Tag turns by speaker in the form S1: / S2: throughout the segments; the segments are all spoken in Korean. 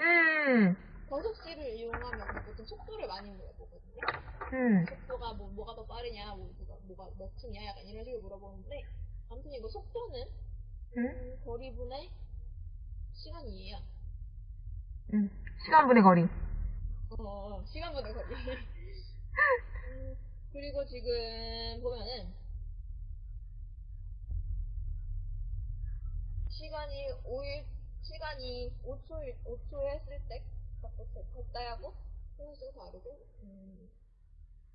S1: 음,
S2: 거속시를 이용하면 보통 속도를 많이 물어보거든요.
S1: 음,
S2: 속도가 뭐, 뭐가 더 빠르냐, 뭐, 뭐가 몇 층이야, 약간 이런 식으로 물어보는데, 아무튼 이거 속도는,
S1: 음,
S2: 음, 거리분의 시간이에요.
S1: 음. 시간분의 거리.
S2: 어, 어, 시간분의 거리. 음, 그리고 지금 보면은, 시간이 5일, 시간이 5초, 5초 했을 때, 적당하고, 소수가 다르고, 음,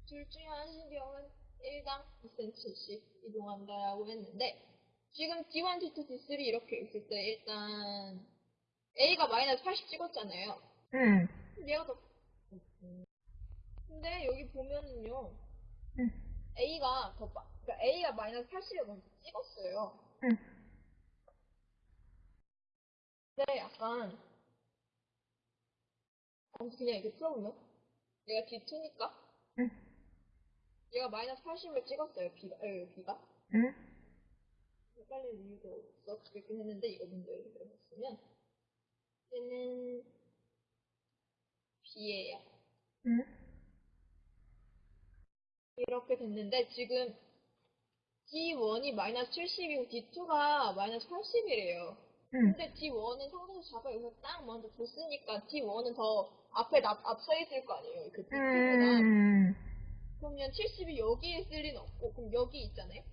S2: 둘 중에 한 신경은 1당 2cm씩 이동한다라고 했는데, 지금 D1, D2, D3 이렇게 있을 때 일단 A가 마이너스 80 찍었잖아요.
S1: 음,
S2: 근데 얘가 더, 근데 여기 보면은요,
S1: 음,
S2: A가 더, 빠- 그러니까 A가 마이너스 80을 먼저 찍었어요.
S1: 음.
S2: 근데 약간, 아무튼 그냥 이렇게 풀어보면, 얘가 D2니까,
S1: 음,
S2: 얘가 마이너스 80을 찍었어요, B가, 에, B가.
S1: 음,
S2: 헷갈릴 이유가 없었겠긴 했는데, 이거 문제를 해봤으면, 얘는 B예요.
S1: 음.
S2: 이렇게 됐는데, 지금 D1이 마이너스 70이고 D2가 마이너스 80이래요.
S1: 음.
S2: 근데 D1은 상대적 자가 여기서 딱 먼저 줬으니까 D1은 더 앞에 앞, 앞서 있을 거 아니에요. 그 D2보다.
S1: 음.
S2: 그러면 70이 여기에 쓸 리는 없고, 그럼 여기 있잖아요?